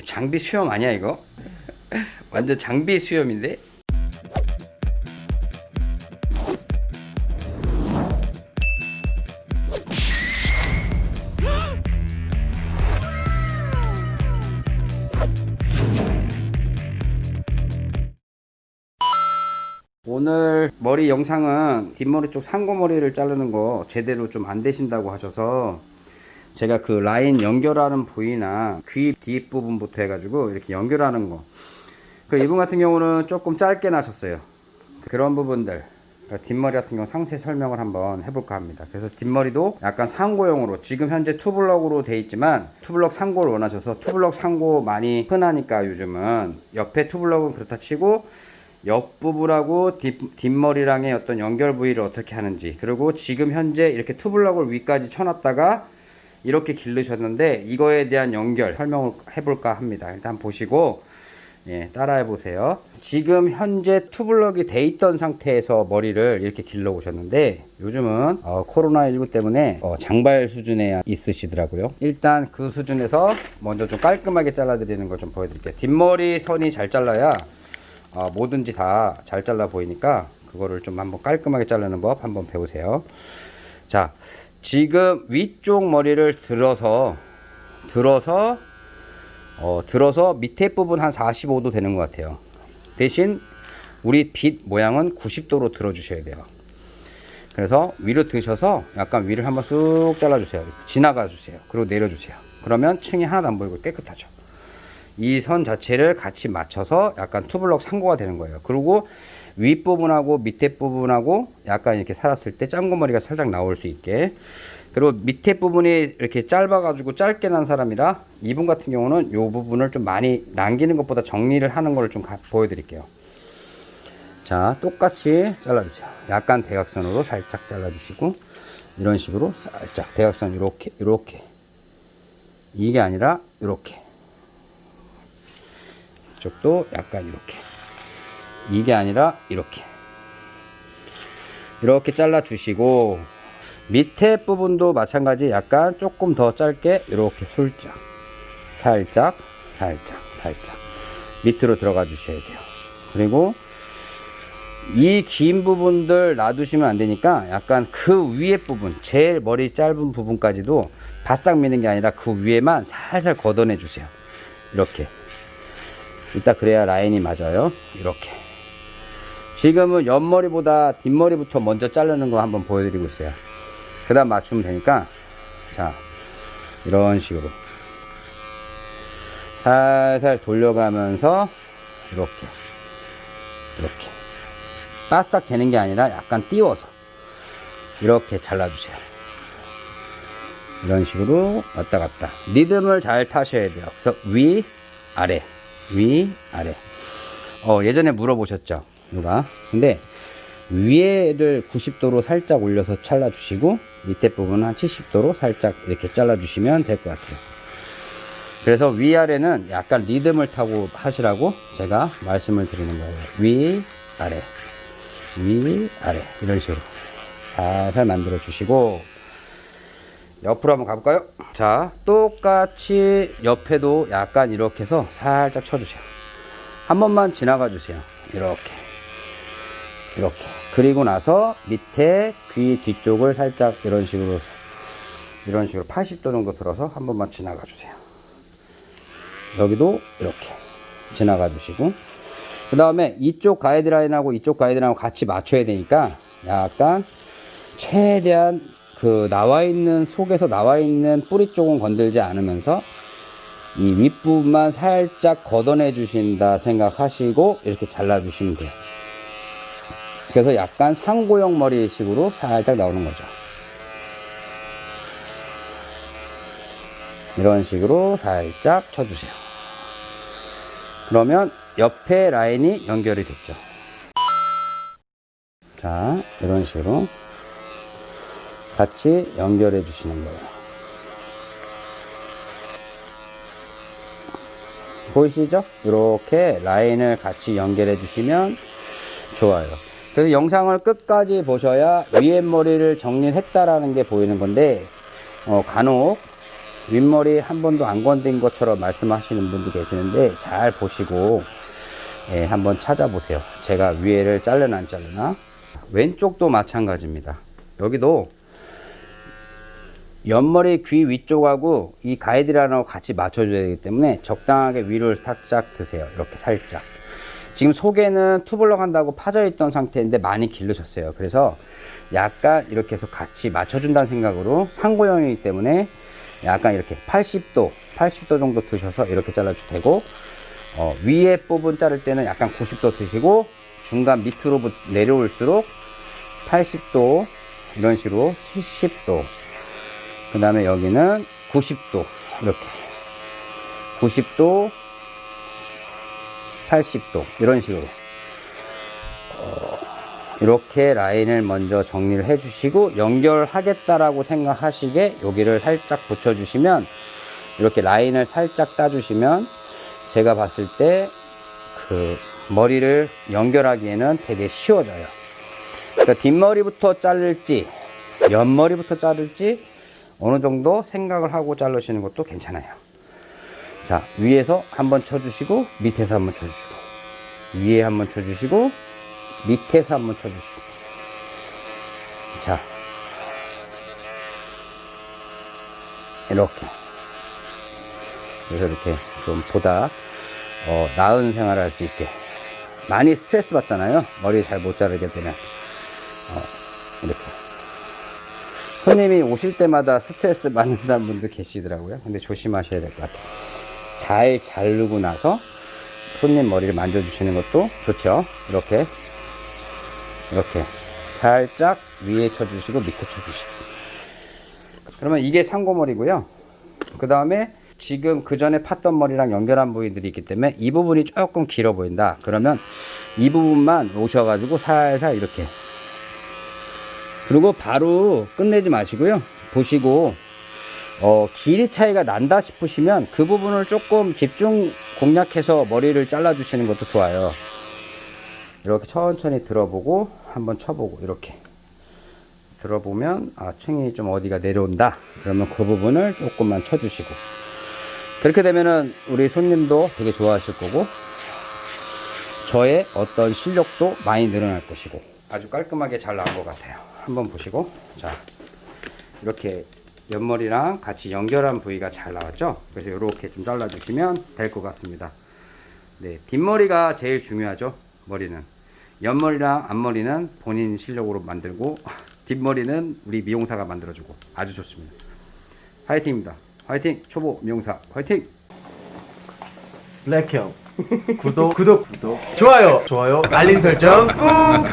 장비 수염 아니야 이거? 완전 장비 수염인데? 오늘 머리 영상은 뒷머리 쪽 상고머리를 자르는 거 제대로 좀 안 되신다고 하셔서 제가 그 라인 연결하는 부위나 귀 뒷부분부터 해가지고 이렇게 연결하는 거. 그 이분 같은 경우는 조금 짧게 나셨어요. 그런 부분들. 그러니까 뒷머리 같은 경우 상세 설명을 한번 해볼까 합니다. 그래서 뒷머리도 약간 상고용으로 지금 현재 투블럭으로 돼 있지만 투블럭 상고를 원하셔서 투블럭 상고 많이 흔하니까 요즘은 옆에 투블럭은 그렇다 치고 옆부분하고 뒷, 뒷머리랑의 어떤 연결 부위를 어떻게 하는지 그리고 지금 현재 이렇게 투블럭을 위까지 쳐놨다가 이렇게 기르셨는데 이거에 대한 연결 설명을 해볼까 합니다. 일단 보시고 예, 따라해 보세요. 지금 현재 투블럭이 돼 있던 상태에서 머리를 이렇게 길러 오셨는데 요즘은 어, 코로나19 때문에 어, 장발 수준에 있으시더라고요. 일단 그 수준에서 먼저 좀 깔끔하게 잘라 드리는 걸 좀 보여드릴게요. 뒷머리 선이 잘 잘라야 어, 뭐든지 다 잘 잘라 보이니까 그거를 좀 한번 깔끔하게 자르는 법 한번 배우세요. 자 지금 위쪽 머리를 들어서 들어서 어, 들어서 밑에 부분 한 45도 되는 것 같아요. 대신 우리 빗 모양은 90도로 들어 주셔야 돼요. 그래서 위로 드셔서 약간 위를 한번 쑥 잘라 주세요. 지나가 주세요. 그리고 내려 주세요. 그러면 층이 하나도 안 보이고 깨끗하죠. 이 선 자체를 같이 맞춰서 약간 투블럭 상고가 되는 거예요. 그리고 윗부분하고 밑에 부분하고 약간 이렇게 살았을 때 짱구머리가 살짝 나올 수 있게. 그리고 밑에 부분이 이렇게 짧아 가지고 짧게 난 사람이라 이분 같은 경우는 이 부분을 좀 많이 남기는 것보다 정리를 하는 걸 좀 보여드릴게요. 자 똑같이 잘라주세요. 약간 대각선으로 살짝 잘라주시고 이런 식으로 살짝 대각선 이렇게 이렇게. 이게 아니라 이렇게. 이쪽도 약간 이렇게 이게 아니라 이렇게. 이렇게 잘라 주시고 밑에 부분도 마찬가지 약간 조금 더 짧게 이렇게 술짝 살짝 살짝 살짝 밑으로 들어가 주셔야 돼요. 그리고 이 긴 부분들 놔두시면 안 되니까 약간 그 위에 부분 제일 머리 짧은 부분까지도 바싹 미는 게 아니라 그 위에만 살살 걷어내 주세요. 이렇게. 이따 그래야 라인이 맞아요. 이렇게 지금은 옆머리보다 뒷머리부터 먼저 자르는 거 한번 보여드리고 있어요. 그 다음 맞추면 되니까 자 이런 식으로. 살살 돌려가면서 이렇게 이렇게. 바싹 되는 게 아니라 약간 띄워서 이렇게 잘라주세요. 이런 식으로 왔다 갔다. 리듬을 잘 타셔야 돼요. 그래서 위 아래 위 아래. 어 예전에 물어보셨죠 누가? 근데 위에를 90도로 살짝 올려서 잘라 주시고 밑에 부분은 한 70도로 살짝 이렇게 잘라 주시면 될 것 같아요. 그래서 위아래는 약간 리듬을 타고 하시라고 제가 말씀을 드리는 거예요. 위 아래. 위 아래. 이런 식으로. 살살 만들어 주시고 옆으로 한번 가볼까요? 자 똑같이 옆에도 약간 이렇게 해서 살짝 쳐주세요. 한 번만 지나가 주세요. 이렇게 이렇게. 그리고 나서 밑에 귀 뒤쪽을 살짝 이런 식으로 이런 식으로 80도 정도 들어서 한 번만 지나가 주세요. 여기도 이렇게 지나가 주시고. 그 다음에 이쪽 가이드라인하고 이쪽 가이드라인하고 같이 맞춰야 되니까 약간 최대한 그 나와 있는 속에서 나와 있는 뿌리 쪽은 건들지 않으면서 이 윗부분만 살짝 걷어내 주신다 생각하시고 이렇게 잘라 주시면 돼요 그래서 약간 상고형 머리식으로 살짝 나오는 거죠. 이런 식으로 살짝 쳐주세요. 그러면 옆에 라인이 연결이 됐죠. 자 이런 식으로 같이 연결해 주시는 거예요. 보이시죠? 이렇게 라인을 같이 연결해 주시면 좋아요 그래서 영상을 끝까지 보셔야 위에 머리를 정리했다라는 게 보이는 건데 어, 간혹 윗머리 한 번도 안 건든 것처럼 말씀하시는 분도 계시는데 잘 보시고 예, 한번 찾아보세요. 제가 위에를 잘르나 안 잘르나 왼쪽도 마찬가지입니다. 여기도 옆머리 귀 위쪽하고 이 가이드라인하고 같이 맞춰줘야 되기 때문에 적당하게 위를 살짝 드세요. 이렇게 살짝. 지금 속에는 투블럭 한다고 파져 있던 상태인데 많이 길르셨어요. 그래서 약간 이렇게 해서 같이 맞춰준다는 생각으로 상고형이기 때문에 약간 이렇게 80도, 80도 정도 드셔서 이렇게 잘라주셔도 되고, 어, 위에 부분 자를 때는 약간 90도 드시고, 중간 밑으로 부- 내려올수록 80도, 이런 식으로 70도, 그 다음에 여기는 90도, 이렇게. 90도, 80도, 이런 식으로. 어, 이렇게 라인을 먼저 정리를 해 주시고 연결하겠다라고 생각하시게 여기를 살짝 붙여 주시면 이렇게 라인을 살짝 따 주시면 제가 봤을 때 그 머리를 연결하기에는 되게 쉬워져요 그러니까 뒷머리부터 자를지 옆머리부터 자를지 어느 정도 생각을 하고 자르시는 것도 괜찮아요 자 위에서 한번 쳐주시고 밑에서 한번 쳐주시고 위에 한번 쳐주시고 밑에서 한번 쳐주시고. 자 이렇게. 그래서 이렇게 좀 보다 어, 나은 생활을 할 수 있게. 많이 스트레스 받잖아요. 머리 잘 못 자르게 되면. 어, 이렇게. 손님이 오실 때마다 스트레스 받는다는 분도 계시더라고요. 근데 조심하셔야 될 것 같아요 잘 자르고 나서 손님 머리를 만져주시는 것도 좋죠. 이렇게 이렇게 살짝 위에 쳐주시고 밑에 쳐주시고. 그러면 이게 상고머리고요. 그 다음에 지금 그 전에 팠던 머리랑 연결한 부위들이 있기 때문에 이 부분이 조금 길어 보인다. 그러면 이 부분만 오셔가지고 살살 이렇게. 그리고 바로 끝내지 마시고요. 보시고 어, 길이 차이가 난다 싶으시면 그 부분을 조금 집중 공략해서 머리를 잘라 주시는 것도 좋아요. 이렇게 천천히 들어보고 한번 쳐보고 이렇게 들어보면 아 층이 좀 어디가 내려온다. 그러면 그 부분을 조금만 쳐주시고. 그렇게 되면은 우리 손님도 되게 좋아하실 거고 저의 어떤 실력도 많이 늘어날 것이고 아주 깔끔하게 잘 나온 것 같아요. 한번 보시고. 자 이렇게 옆머리랑 같이 연결한 부위가 잘 나왔죠? 그래서 이렇게 좀 잘라 주시면 될 것 같습니다. 네 뒷머리가 제일 중요하죠 머리는. 옆머리랑 앞머리는 본인 실력으로 만들고 뒷머리는 우리 미용사가 만들어주고 아주 좋습니다. 화이팅입니다. 화이팅 초보 미용사 화이팅! 블랙형. 구독. 구독 구독. 좋아요. 좋아요. 알림 설정 꾹